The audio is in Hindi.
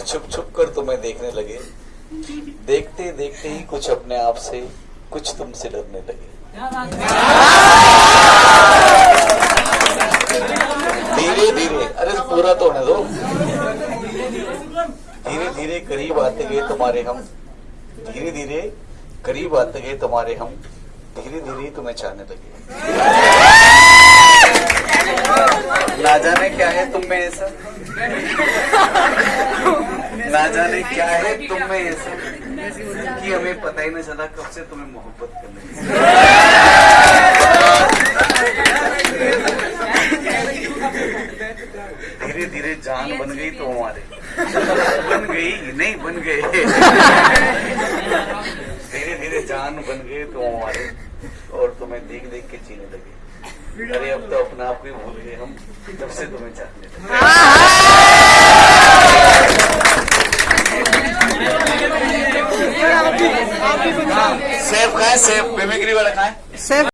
छुप छुप कर तुम्हें देखने लगे। देखते देखते ही कुछ अपने आप से कुछ तुमसे डरने लगे। धीरे धीरे, अरे पूरा तो होने दो। धीरे धीरे करीब आते गए तुम्हारे हम। धीरे धीरे करीब आते गए तुम्हारे हम। धीरे धीरे तुम्हें चाहने लगे। ना जाने क्या है तुम में ऐसा? ना जाने क्या है तुम में ऐसा कि हमें पता ही नहीं चला कब से तुम्हें मोहब्बत करने धीरे धीरे जान बन गई तो हमारे। बन गई? नहीं बन गए। धीरे धीरे जान बन गए तो हमारे। और तुम्हें देख देख के जीने लगे। अरे अब तो अपने आप को ही भूल गए हम तब से तुम्हें चाहने सेब खाए सेफ़ बेमेगरी वाला खाए सेफ़